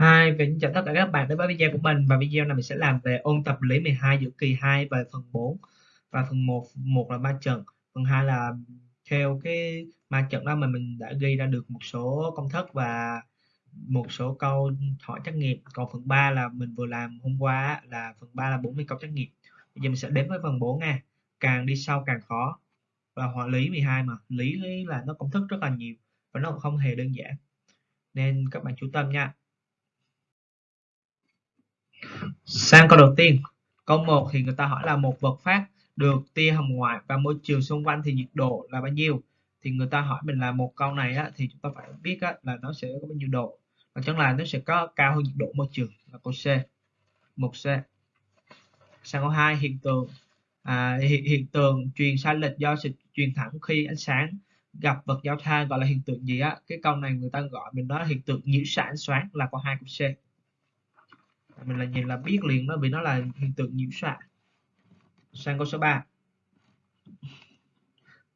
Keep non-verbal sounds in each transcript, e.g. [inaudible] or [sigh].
Hi, kính chào tất cả các bạn đến với video của mình. Và video này mình sẽ làm về ôn tập lý 12 giữa kỳ 2 và phần 4 và phần 1 một là ma trận. Phần 2 là theo cái ma trận đó mà mình đã ghi ra được một số công thức và một số câu hỏi trắc nghiệm. Còn phần 3 là mình vừa làm hôm qua là phần 3 là 40 câu trắc nghiệm. Bây giờ mình sẽ đến với phần 4 nha. Càng đi sau càng khó. Và hóa lý 12 mà. Lý là nó công thức rất là nhiều và nó không hề đơn giản. Nên các bạn chú tâm nha. Sang câu đầu tiên, câu 1 thì người ta hỏi là một vật phát được tia hồng ngoại và môi trường xung quanh thì nhiệt độ là bao nhiêu? Thì người ta hỏi mình là một câu này á, thì chúng ta phải biết á, là nó sẽ có bao nhiêu độ. Và chắc là nó sẽ có cao hơn nhiệt độ môi trường là câu C. Một C. Sang câu 2 hiện tượng à, hiện, hiện tượng truyền sai lệch do sự truyền thẳng khi ánh sáng gặp vật giao thoa gọi là hiện tượng gì á? Cái câu này người ta gọi mình đó hiện tượng nhiễu xạ ánh sáng là câu 2 của C mình là nhìn là biết liền đó vì nó là hiện tượng nhiễu xạ sang câu số 3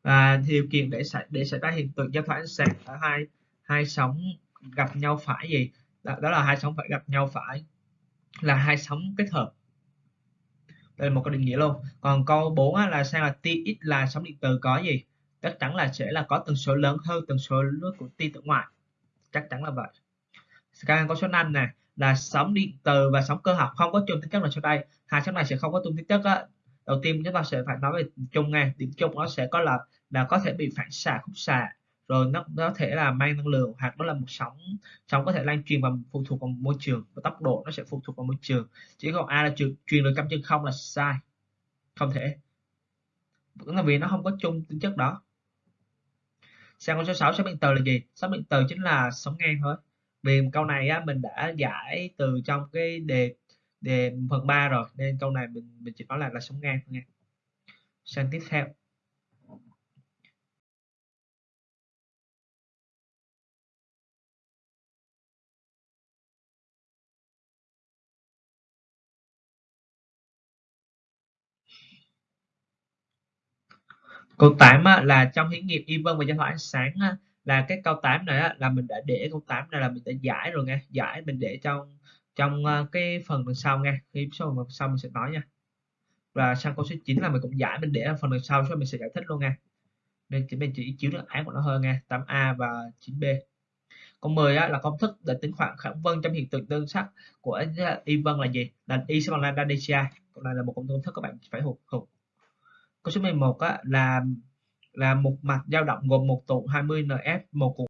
và điều kiện để xảy để xảy ra hiện tượng giao thoa ánh sáng ở hai hai sóng gặp nhau phải gì? Đó, đó là hai sóng phải gặp nhau phải là hai sóng kết hợp. Đây là một cái định nghĩa luôn. Còn câu 4 á, là sao là tia x là sóng điện từ có gì? Chắc chắn là sẽ là có tần số lớn hơn tần số nước của tia tử ngoại. Chắc chắn là vậy. Sang câu số 5 này là sóng điện từ và sóng cơ học không có chung tính chất là sau đây. Hai sóng này sẽ không có chung tính chất á. Đầu tiên chúng ta sẽ phải nói về chung nghe điểm chung nó sẽ có là là có thể bị phản xạ khúc xạ. Rồi nó có thể là mang năng lượng hoặc nó là một sóng sóng có thể lan truyền và phụ thuộc vào môi trường và tốc độ nó sẽ phụ thuộc vào môi trường. Chỉ còn a là truyền, truyền được cam chân không là sai. Không thể. Là vì nó không có chung tính chất đó. Sang con số 6 sóng điện từ là gì? Sóng điện từ chính là sóng ngang thôi vì câu này á, mình đã giải từ trong cái đề đề phần 3 rồi nên câu này mình mình chỉ nói là là sống ngang thôi nha. Sang tiếp theo. Câu 8 á, là trong thí nghiệm y vân và giao thoa ánh sáng á, là cái câu 8 này á, là mình đã để câu 8 này là mình đã giải rồi nha giải mình để trong trong ờ, cái phần đằng sau nha khi số phần sau mình sẽ nói nha. Và sang câu số 9 là mình cũng giải mình để ở phần đằng sau cho mình sẽ giải thích luôn nha nên chỉ mình chỉ chiếu được án của nó hơn nha 8A và 9B câu 10 á, là công thức để tính khoảng kháng vân trong hiện tượng tương sắc của ờ, y vân là gì? Là y sẽ bằng lambda dci câu này là một công thức các bạn phải thuộc thuộc câu số 11 á, là là một mặt dao động gồm một tụ 20 NF, một cuộn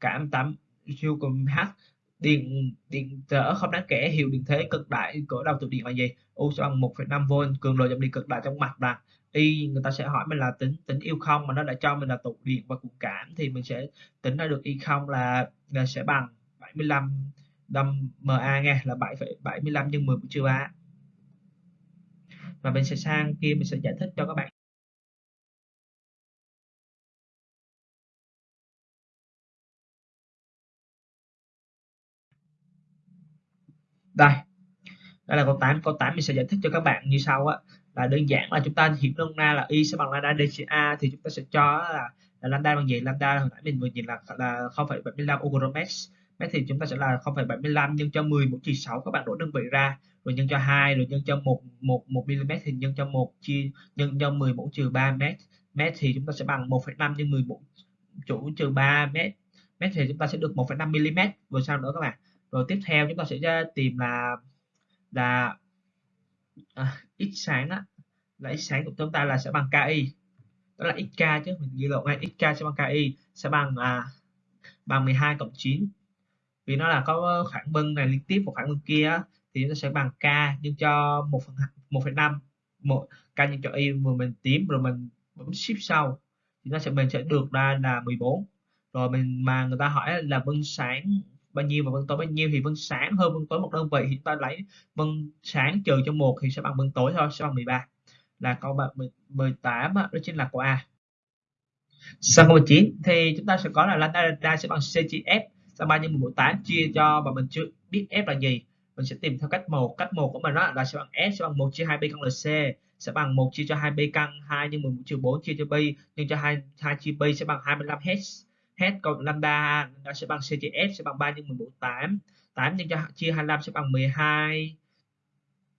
cảm 8 siêu cùng H điện điện trở không đáng kể hiệu điện thế cực đại của đầu tụ điện là gì? U sẽ bằng 1,5V cường độ dòng điện cực đại trong mạch là Y người ta sẽ hỏi mình là tính tính yêu không mà nó đã cho mình là tụ điện và cuộn cảm thì mình sẽ tính ra được Y không là, là sẽ bằng 75 đâm MA nghe là 7,75 nhân 10 trừ 3 và mình sẽ sang kia mình sẽ giải thích cho các bạn đây đây là câu 8 câu 8 mình sẽ giải thích cho các bạn như sau á. Là đơn giản là chúng ta hiểu nôm na là y sẽ bằng lambda dca thì chúng ta sẽ cho là, là lambda bằng gì? Lambda hồi nãy mình vừa nhìn là là 0,75 ogromets mét thì chúng ta sẽ là 0,75 nhân cho 10 mũ trừ 6 các bạn đổi đơn vị ra. Rồi nhân cho 2 rồi nhân cho 1 1 1 mm thì nhân cho 1 chia nhân cho 10 mũ trừ 3 mét. Mét thì chúng ta sẽ bằng 1,5 nhân 10 mũ chủ trừ 3 mét. Mét thì chúng ta sẽ được 1,5 mm rồi sau nữa các bạn rồi tiếp theo chúng ta sẽ tìm là là à, x sáng á. Là x sáng của chúng ta là sẽ bằng ki. Đó là xk chứ mình ghi lộn ngay xk sẽ bằng ki sẽ bằng à, bằng 12 cộng 9 vì nó là có khoảng bưng này liên tiếp một khoảng bưng kia thì nó sẽ bằng k nhân cho một phần một phần năm. Một k nhân cho y mà mình tím rồi mình bấm shift sau. Thì nó sẽ mình sẽ được ra là 14 rồi mình mà người ta hỏi là bưng sáng bao nhiêu và vân tối, bao nhiêu thì vân sáng hơn vân tối một đơn vị. Thì chúng ta lấy vân sáng trừ cho một thì sẽ bằng vân tối thôi, sẽ bằng 13 là câu 18 đó chính là của A. Sang câu 19 thì chúng ta sẽ có là lambda sẽ bằng c chia f. Sang 3 nhân 18 chia cho và mình chưa biết f là gì, mình sẽ tìm theo cách một. Cách một của mình đó là sẽ bằng s, sẽ bằng 1 chia 2b căn lc sẽ bằng 1 chia cho 2b căn 2 nhân 11 trừ 4 chia cho b nhân cho 2 2 chia b sẽ bằng 25 h hết cộng lambda nó sẽ bằng c chia f sẽ bằng 3 nhân 14 8 8 nhân cho chia 25 sẽ bằng 12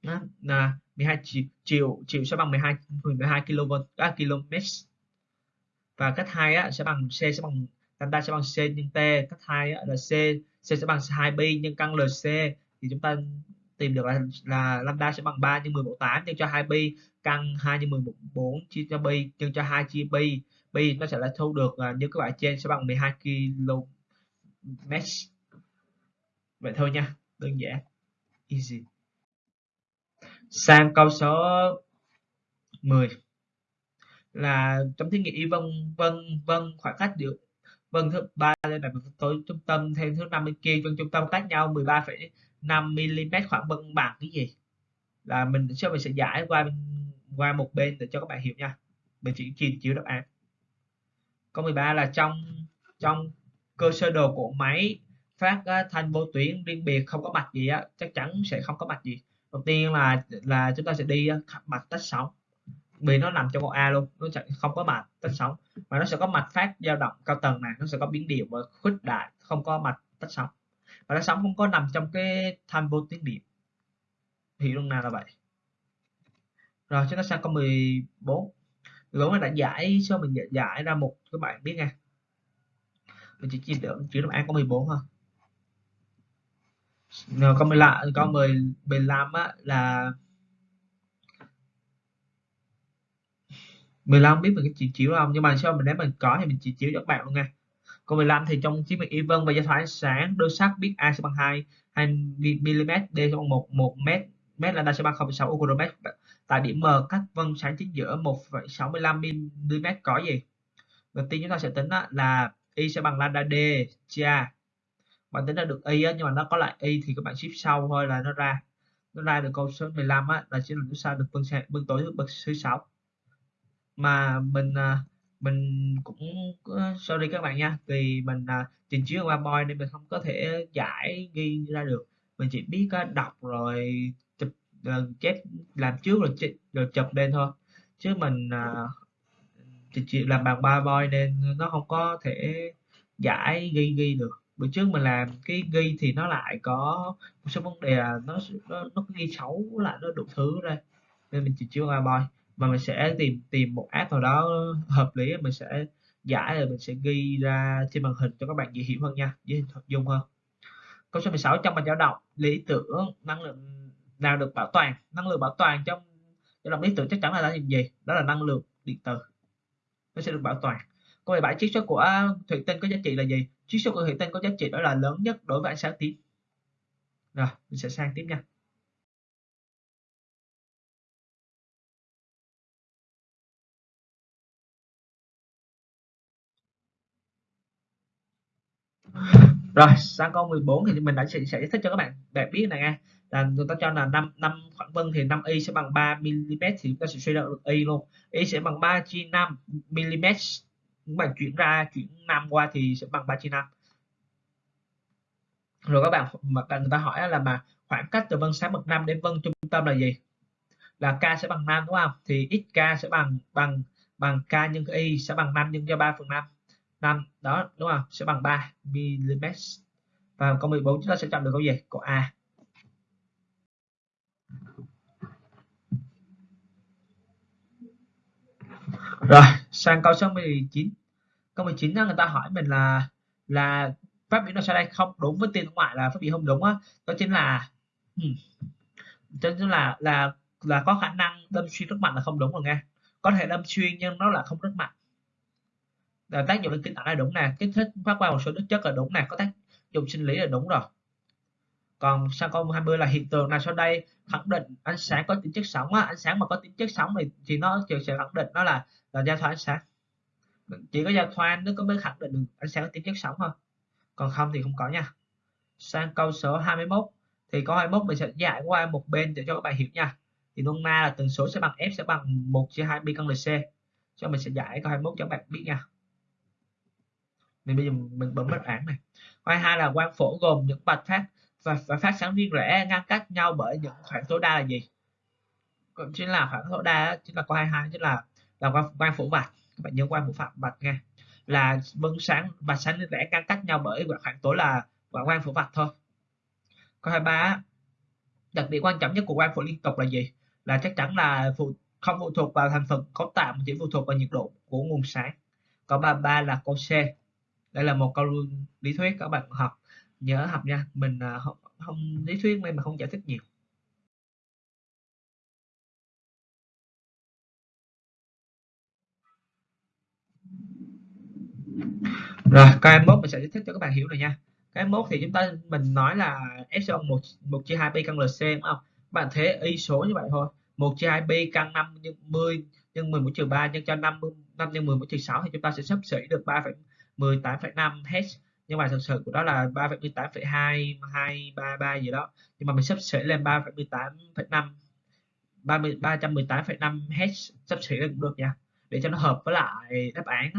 đó, là 12 chiều chiều triệu sẽ bằng 12 12 km các km và cách 2 á, sẽ bằng C sẽ bằng lambda sẽ bằng C nhân T. Cách 2 á, là C C sẽ bằng 2pi nhân căn LC thì chúng ta tìm được là, là lambda sẽ bằng 3 nhân 10 mũ 8 nhân cho 2pi căn 2 nhân 10 mũ 4 chia cho pi nhân cho 2 chia pi pi nó sẽ là thu được uh, như các bạn trên sẽ bằng 12 km vậy thôi nha đơn giản easy. Sang câu số 10 là trong thí nghiệm vân vân vân khoảng cách được vân thứ ba lên đặt tối trung tâm thêm thứ năm bên kia vân trung tâm cách nhau 13,5 mm khoảng vân bằng cái gì? Là mình sẽ mình sẽ giải qua qua một bên để cho các bạn hiểu nha. Mình chỉ chỉ chiếu đáp án câu 13 là trong trong cơ sơ đồ của máy phát thanh vô tuyến riêng biệt không có mạch gì á, chắc chắn sẽ không có mạch gì. Đầu tiên là là chúng ta sẽ đi mạch tách sóng. Vì nó nằm trong một A luôn, nó sẽ không có mạch tách sóng. Mà nó sẽ có mạch phát dao động cao tầng này nó sẽ có biến điệu và khuếch đại, không có mạch tách sóng. Và tách sóng không có nằm trong cái thanh vô tuyến điện. Thì lúc nào là vậy? Rồi, chúng ta sang câu 14 rồi mình đã giải cho mình giải, giải ra một các bạn biết nha mình chỉ chỉ được chữ đáp án có 14 thôi. Rồi câu 15 câu 10 15 á là 15 biết mình cái chỉ chiếu không? Nhưng mà sao mình nếu mình có thì mình chỉ chiếu cho các bạn luôn nha. Câu 15 thì trong chiến mình even và giao thoa ánh sáng đôi sắc biết a sẽ bằng 2 2 mm d sẽ bằng 1 1 m m là đa sẽ bằng 0,6 ucromet tại điểm m cách vân sáng chính giữa 1,65 mm có gì? Đầu tiên chúng ta sẽ tính là y sẽ bằng lambda d chia. Bạn tính ra được y nhưng mà nó có lại y thì các bạn shift sau thôi là nó ra. Nó ra được câu số 15 á, là chỉ là chúng sao được vân vân tối bậc thứ sáu. Mà mình à, mình cũng ờ, sorry các bạn nha vì mình à, trình chiếu qua boy nên mình không có thể giải ghi ra được. Mình chỉ biết à, đọc rồi Ờ, chụp uh, chép làm trước rồi chụp, rồi chụp lên thôi. Chứ mình uh, chỉ làm bằng ba boy nên nó không có thể giải ghi ghi được. Bữa trước mình làm cái ghi thì nó lại có một số vấn đề là nó nó, nó ghi xấu lại nó đủ thứ đây nên mình chỉ chưa ba boy mà mình sẽ tìm tìm một app nào đó hợp lý mình sẽ giải rồi mình sẽ ghi ra trên màn hình cho các bạn dễ hiểu hơn nha. Dễ hình dung hơn. Câu số 16 trong bài dao động lý tưởng năng lượng nào được bảo toàn năng lượng bảo toàn trong trong động lý tưởng chắc chắn là là gì? Đó là năng lượng điện tử. Nó sẽ được bảo toàn. Câu 17 chiết xuất của thủy tinh có giá trị là gì? Chiết xuất của thủy tinh có giá trị đó là lớn nhất đối với ánh sáng tím. Rồi mình sẽ sang tiếp nha. Rồi sang câu 14 thì mình đã sẽ, sẽ giải thích cho các bạn để biết này nha là chúng ta cho là 5 năm khoảng vân thì 5 y sẽ bằng 3 mm thì chúng ta sẽ suy ra được y luôn. Y sẽ bằng 3 chia 5 mm các bạn chuyển ra chuyển 5 qua thì sẽ bằng 3 chia 5 rồi các bạn, mà người ta hỏi là mà khoảng cách từ vân sáng bậc 5 đến vân trung tâm là gì? Là k sẽ bằng 5 đúng không? Thì xk sẽ bằng bằng bằng k nhân y sẽ bằng 5 nhân cho 3 phần 5 5 đó, đúng không? Sẽ bằng 3 mm và câu 14 chúng ta sẽ chọn được câu gì? Câu A. rồi. Sang câu số 19 câu 19 đó người ta hỏi mình là là phát biểu nào sau đây không? Đúng với tiền ngoại là phát biểu không đúng á. Đó chính là hmm, đó chính là là là có khả năng đâm xuyên rất mạnh là không đúng rồi nghe. Có thể đâm xuyên nhưng nó là không rất mạnh. Là tác dụng lên kinh tạng là đúng nè. Kích thích phát qua một số đức chất là đúng nè. Có tác dụng sinh lý là đúng rồi còn sang câu 20 là hiện tượng nào sau đây khẳng định ánh sáng có tính chất sống á ánh sáng mà có tính chất sống thì thì nó sẽ khẳng định nó là là giao thoa ánh sáng chỉ có giao thoa nó có mới khẳng định được ánh sáng có tính chất sống thôi còn không thì không có nha sang câu số 21 thì câu 21 mình sẽ giải qua một bên để cho các bạn hiểu nha thì nôm na là tần số sẽ bằng f sẽ bằng 1 chia 2 pi căn lc cho mình sẽ giải câu 21 cho các bạn biết nha mình bây giờ mình bấm đáp án này câu hai là quang phổ gồm những bạch phát và, và phát sáng riêng rẽ ngăn cách nhau bởi những khoảng tối đa là gì? Cũng chính là khoảng tối đa chính là co hai hai chính là là quang, quang phổ vạch. Các bạn nhớ quang phổ phạm bạch nghe. Là vân sáng và sáng riêng rẽ ngăn cách nhau bởi khoảng tối là quang phổ vạch thôi. Câu 23 đặc điểm quan trọng nhất của quang phổ liên tục là gì? Là chắc chắn là phụ không phụ thuộc vào thành phần cấu tạo mà chỉ phụ thuộc vào nhiệt độ của nguồn sáng. Câu 33 là câu C. Đây là một câu lý thuyết các bạn học nhớ học nha mình uh, không, không lý thuyết nên mà không giải thích nhiều. Rồi cái mốt mình sẽ giải thích cho các bạn hiểu rồi nha. Cái mốt thì chúng ta mình nói là epsilon bằng 1 1 chia 2 pi căn LC đúng không? Bạn thế y số như vậy thôi. 1 chia 2 pi căn 5 nhân 10 nhân mũ trừ 3 nhân cho 5 5 nhân 10 mũ trừ 6 thì chúng ta sẽ sắp xỉ được 3,18,5 Hz nhưng mà thực sự của đó là 3,18,2 233 gì đó. Nhưng mà mình sắp xỉ lên 3,18,5 318,5 Hz sắp xỉ lên cũng được nha. Để cho nó hợp với lại đáp án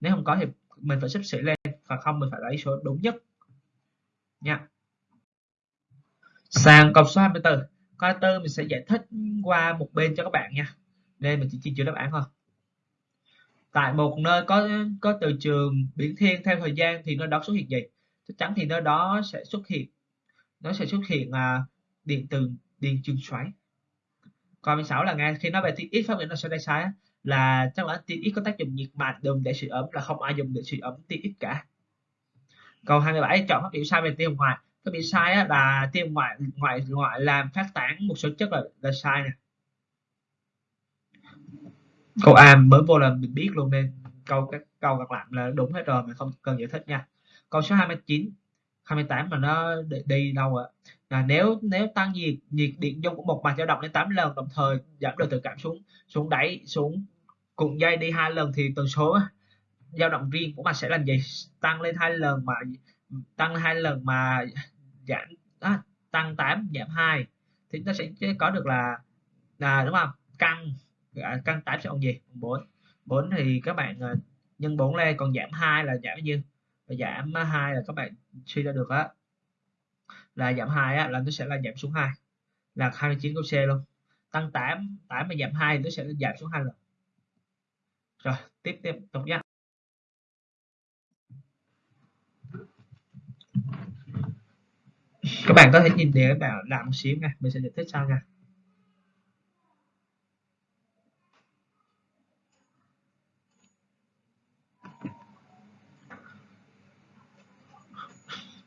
nếu không có thì mình phải sắp xỉ lên và không mình phải lấy số đúng nhất. Nha. Sang câu số 24 câu 24 mình sẽ giải thích qua một bên cho các bạn nha. Nên mình chỉ chia chữ đáp án thôi tại một nơi có có từ trường biển thiên theo thời gian thì nơi đó xuất hiện gì? Chắc chắn thì nơi đó sẽ xuất hiện nó sẽ xuất hiện à, điện từ điện trường xoáy. Còn 16 là nghe khi nói về tiết ít phát biểu nó sẽ đây sai là chắc là tiết ít có tác dụng nhiệt mạch dùng để sưởi ấm là không ai dùng để sưởi ấm tiết ít cả. Câu 27 chọn phát biểu sai về tiêu ngoại. Phát biểu sai á, là tiêu ngoại ngoại ngoại làm phát tán một số chất là, là sai nè câu A mới vô là mình biết luôn nên câu các câu các lại là đúng hết rồi mà không cần giải thích nha. Câu số 29 28 mà nó đi đâu ạ? Là nếu nếu tăng nhiệt nhiệt điện dung của một mặt dao động lên 8 lần đồng thời giảm độ tự cảm xuống xuống đáy xuống cùng dây đi hai lần thì tần số dao động riêng của mặt sẽ làm gì tăng lên hai lần mà tăng hai lần mà giảm à, tăng 8 giảm 2 thì nó sẽ có được là là đúng không? Căng à, căn 8 sẽ bằng gì? 4 4 thì các bạn à, nhân 4 lên còn giảm 2 là giảm bao nhiêu? Và giảm 2 là các bạn suy ra được á. Là giảm 2 á, là nó sẽ là giảm xuống 2 là 29 câu C luôn. Tăng 8 8 mà giảm 2 nó sẽ giảm xuống 2 lần. Rồi tiếp tiếp tục nhé các bạn có thể nhìn để các bạn làm một xíu nha. Mình sẽ giải thích sau nha.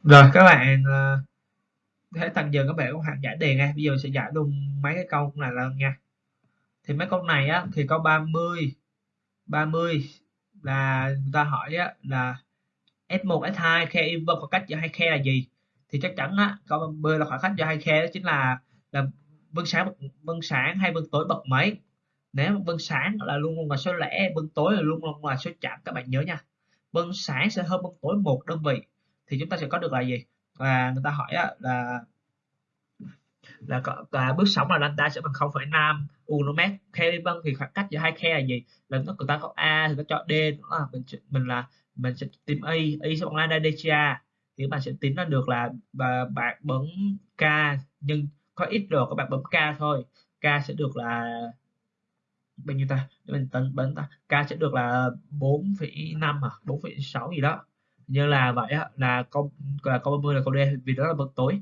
Rồi các bạn ờ, uh, thế tận giờ các bạn cũng hạn giải đề nha. Bây giờ sẽ giải luôn mấy cái câu này lần nha. Thì mấy câu này á thì câu 30 30 là người ta hỏi á, là S1 S2 khe inverse khoảng cách giữa hai khe là gì? Thì chắc chắn á câu 30 là khoảng cách giữa hai khe đó chính là là vân sáng vân sáng hay vân tối bậc mấy nếu vân sáng là luôn luôn là số lẻ vân tối là luôn luôn là số chẵn. Các bạn nhớ nha. Vân sáng sẽ hơn vân tối một đơn vị thì chúng ta sẽ có được là gì? Và người ta hỏi là là, là bước sóng là lambda sẽ bằng 0,5 unomet khe vân thì khoảng cách giữa hai khe là gì? Là nó người ta có a thì ta chọn d đó là mình mình là mình sẽ tìm y y sẽ bằng lambda dca thì bạn sẽ tính ra được là và bạn bấm k nhưng có ít rồi các bạn bấm k thôi. K sẽ được là bao nhiêu ta? Để mình tính bấm ta. K sẽ được là 4,5 à? 4,6 gì đó như là vậy là câu là câu 30 là câu D vì đó là bậc tối.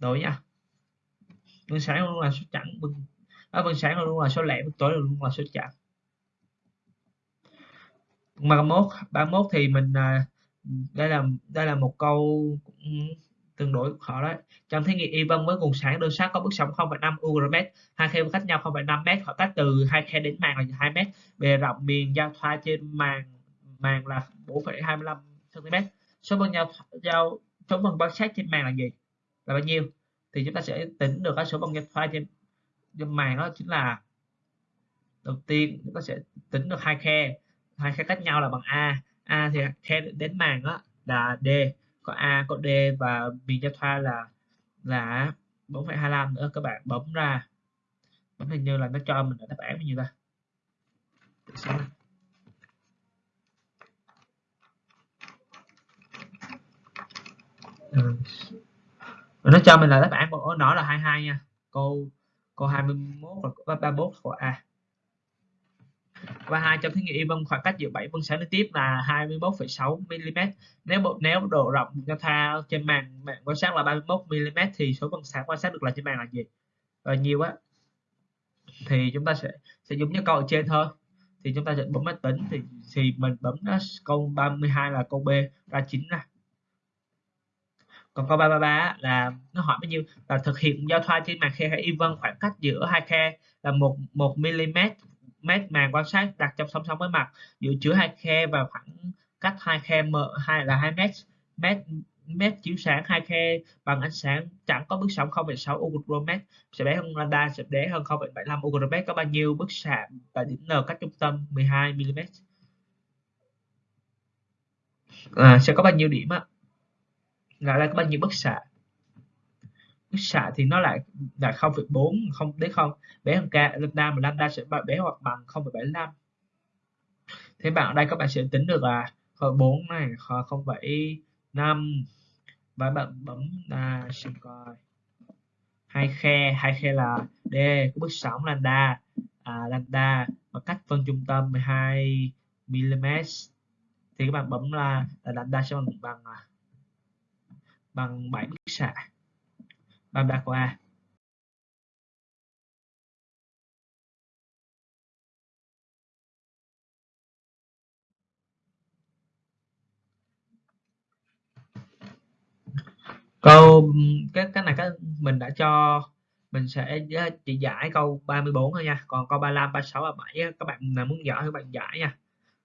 Tối nha. Bữa sáng luôn là số chẵn bữa, à, bữa sáng luôn là số lẻ bữa tối luôn là số chẵn. mà 31 31 thì mình à, đây là đây là một câu tương đối khó đấy. Trong thí nghiệm y vân với nguồn sáng đơn sát có bước sóng 0,5 ugm hai khe cách nhau 0,5 m họ cách từ hai khe đến màng là 2 m bề rộng miền giao thoa trên màng màng là 4,25 cm số bằng nhau giao số bằng quan sát trên màng là gì? Là bao nhiêu? Thì chúng ta sẽ tính được cái số bằng nhau thoa trên trên màng đó chính là đầu tiên chúng ta sẽ tính được hai khe hai khe cách nhau là bằng a. A thì khe đến màng đó là d. Có a có d và miền giao thoa là là 4,25 nữa các bạn bấm ra. Bấm hình như là nó cho mình đáp án bao nhiêu ta? Ừ. nó cho mình là đáp án của nó là 22 nha. Câu câu 21 và 31 của A và hai trong thí nghiệm vân khoảng cách giữa 7 phân sáng liên tiếp là 21,6 mm nếu một nếu độ rộng cho tha trên màn mạng quan sát là 31 mm thì số phân sáng quan sát được là trên màn là gì? Và nhiều á thì chúng ta sẽ sẽ dùng như câu ở trên thôi. Thì chúng ta sẽ bấm máy tính thì thì mình bấm đó, câu 32 là câu B ra 9 nè còn câu 333 là nó hỏi bao nhiêu? Là thực hiện giao thoa trên màn khe hay y vân khoảng cách giữa hai khe là một một mm mét màn quan sát đặt trong song song với mặt giữa chứa hai khe và khoảng cách hai khe m hai là 2 mét mét mét chiếu sáng. Hai khe bằng ánh sáng chẳng có bước sóng 0,6 ugromet sẽ bé hơn lambda sẽ bé hơn 0,75 ugromet có bao nhiêu bức xạ tại điểm n cách trung tâm? 12 mm à, sẽ có bao nhiêu điểm ạ là ra có bao nhiêu bức xạ. Bức xạ thì nó lại là 0,4 không đến không bé hơn k lambda mà lambda sẽ bé hoặc bằng 0,75 thế bạn ở đây các bạn sẽ tính được là 4 này 0,5 và bạn bấm là xem coi. Hai khe hai khe là d của bước sóng lambda à, lambda và cách phân trung tâm 12 mm thì các bạn bấm là, là lambda sẽ bằng bằng à, bằng 7 bức xạ. Lambda của a câu, cái cái này cái mình đã cho, mình sẽ ờ, chỉ giải câu 34 thôi nha. Còn câu 35 36 và 37 các bạn nào muốn giải thì các bạn giải nha.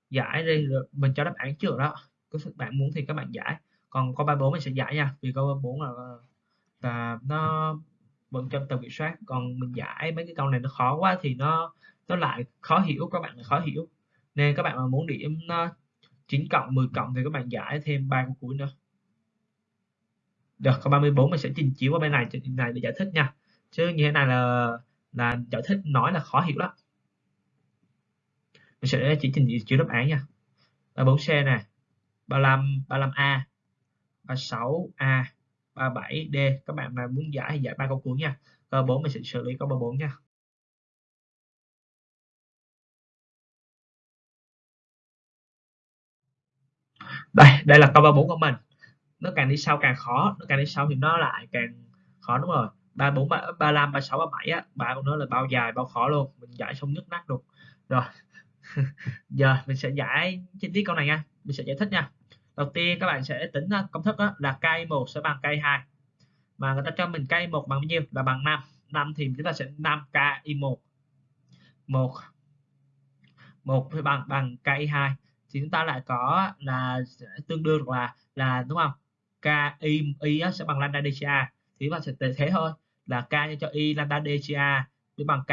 Giải đi mình cho đáp án trước đó. Các bạn muốn thì các bạn giải còn con 34 mình sẽ giải nha, vì con 34 là là nó vẫn trong tầm kiểm soát. Còn mình giải mấy cái câu này nó khó quá thì nó nó lại khó hiểu, các bạn khó hiểu. Nên các bạn mà muốn điểm nó 9 cộng 10 cộng thì các bạn giải thêm ba câu cuối nữa. Được câu 34 mình sẽ trình chiếu qua bên này, trình này để giải thích nha. Chứ như thế này là là giải thích nói là khó hiểu lắm mình sẽ chỉ trình chiếu đáp án nha. 34C nè 35 35A 36A 37D các bạn mà muốn giải thì giải ba câu cuối nha. Câu 4 mình sẽ xử lý câu 34 nha. Đây đây là câu 34 của mình. Nó càng đi sau càng khó, nó càng đi sau thì nó lại càng khó, đúng rồi. Ba bốn, ba năm ba sáu, ba bảy á ba con nó là bao dài, bao khó luôn. Mình giải xong nhức nát luôn. Rồi. [laughs] Giờ mình sẽ giải chi tiết câu này nha. Mình sẽ giải thích nha đầu tiên các bạn sẽ tính à, công thức đó, là cây 1 sẽ bằng cây 2 mà người ta cho mình cây 1 bằng bao nhiêu? Là bằng 5 5 thì chúng ta sẽ 5 k y 1 1 1 thì bằng bằng cây 2 thì chúng ta lại có là tương đương là là đúng không? K y y sẽ bằng lambda dca thì chúng ta sẽ thế thôi. Là k nhân cho y lambda dca với bằng k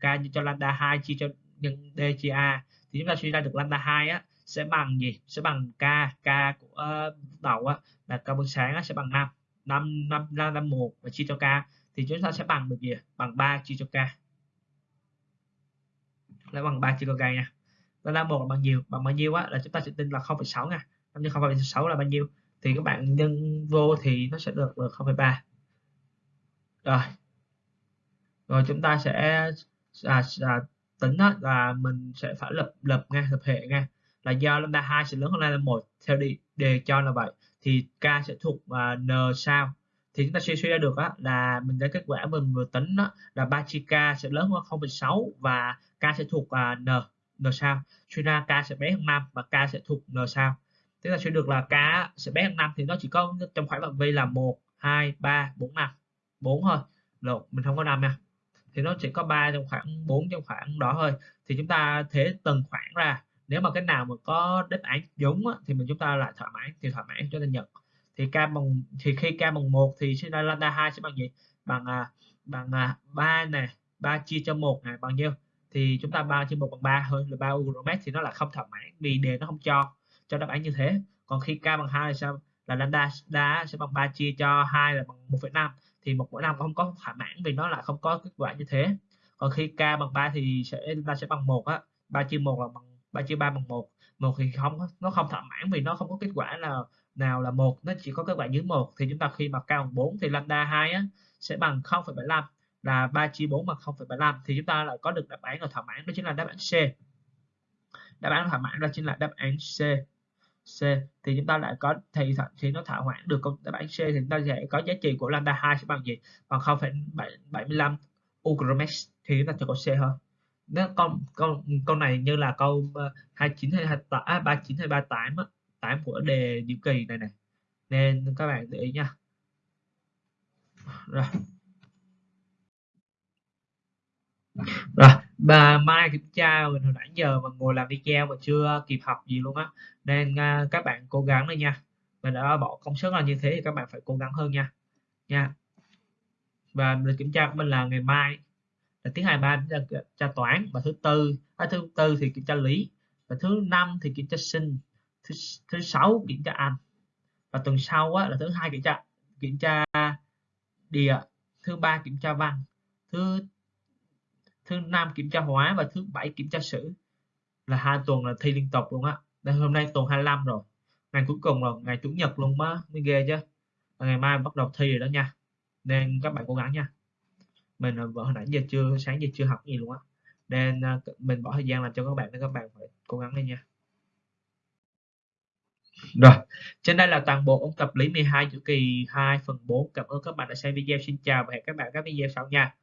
k nhân cho lambda 2 chia cho nhân dca thì chúng ta suy ra được lambda 2 á sẽ bằng gì? Sẽ bằng k k của ờ, uh, đầu á là carbon sáng á, sẽ bằng 5 5 5 lambda 1 và chia cho k. Thì chúng ta sẽ bằng được gì bằng 3 chia cho k. Là bằng 3 chia cho k nha. Nó là một bằng nhiều bằng bao nhiêu á là chúng ta sẽ tin là 0,6 nha. Năm nhân 0,6 là bao nhiêu? Thì các bạn nhân vô thì nó sẽ được là 0,3 rồi. Rồi chúng ta sẽ à, à, tính đó là mình sẽ phải lập lập nha lập hệ nha là do lambda 2 sẽ lớn hơn lambda 1 theo đi đề cho là vậy. Thì k sẽ thuộc uh, n sao? Thì chúng ta suy suy ra được á, là mình lấy kết quả mình vừa tính đó là 3 chi k sẽ lớn hơn 0,6 và k sẽ thuộc uh, n n sao? Suy ra k sẽ bé hơn 5 và k sẽ thuộc n sao? Tức là suy được là k sẽ bé hơn 5 thì nó chỉ có trong khoảng phạm vi là 1 2 3 4 5 4 thôi. Lộn mình không có 5 nha. Thì nó chỉ có 3 trong khoảng 4 trong khoảng đó thôi. Thì chúng ta thế từng khoảng ra nếu mà cái nào mà có đáp án giống á, thì mình chúng ta lại thỏa mãn thì thỏa mãn cho nên nhận thì k bằng thì khi k bằng một thì sẽ ra lambda 2 sẽ bằng gì? Bằng à, bằng à, 3 này 3 chia cho một này bằng nhiêu? Thì chúng ta 3 chia 1 bằng 3 hơn là 3 uromet thì nó là không thỏa mãn vì đề nó không cho cho đáp án như thế. Còn khi k bằng 2 là sao? Là lambda đá sẽ bằng 3 chia cho 2 là bằng 1,5 thì một mỗi năm không có thỏa mãn vì nó là không có kết quả như thế. Còn khi k bằng 3 thì sẽ ta sẽ bằng 1 á 3 chia 1 là bằng 3 chia 3 bằng 1 1 thì không nó không thỏa mãn vì nó không có kết quả nào nào là một nó chỉ có kết quả dưới một. Thì chúng ta khi mà cao bằng 4 thì lambda 2 á, sẽ bằng 0,75 là 3 chia 4 bằng 0,75 thì chúng ta lại có được đáp án là thỏa mãn đó chính là đáp án C. Đáp án thỏa mãn đó chính là đáp án C. C. Thì chúng ta lại có thì thì nó thỏa mãn được câu đáp án C thì chúng ta sẽ có giá trị của lambda 2 sẽ bằng gì? Bằng 0,75 ugromex thì chúng ta sẽ có C hơn nếu câu câu câu này như là câu ờ, 29 hay 28 à, 39 hay 38 á, 8 của đề nhiệm kỳ này này. Nên các bạn để ý nha. Rồi. Rồi bà mai kiểm tra mình hồi nãy giờ mà ngồi làm video mà chưa kịp học gì luôn á. Nên uh, các bạn cố gắng lên nha. Mình đã bỏ công sức là như thế thì các bạn phải cố gắng hơn nha. Nha. Và lịch kiểm tra của mình là ngày mai là hai ba kiểm tra toán. Và thứ tư à, thứ tư thì kiểm tra lý. Và thứ năm thì kiểm tra sinh. Thứ thứ sáu kiểm tra anh. Và tuần sau á, là thứ hai kiểm tra kiểm tra địa. Thứ ba kiểm tra văn. Thứ thứ năm kiểm tra hóa và thứ bảy kiểm tra sử. Là hai tuần là thi liên tục luôn á. Đây hôm nay tuần 25 rồi. Ngày cuối cùng rồi ngày chủ nhật luôn á. Mới ghê chứ. Và ngày mai bắt đầu thi rồi đó nha. Nên các bạn cố gắng nha mình vợ hồi nãy giờ chưa sáng giờ chưa học gì luôn á nên ờ, mình bỏ thời gian làm cho các bạn nên các bạn phải cố gắng lên nha rồi, trên đây là toàn bộ ôn tập lý 12 chữ kỳ 2 phần 4. Cảm ơn các bạn đã xem video. Xin chào và hẹn các bạn các video sau nha.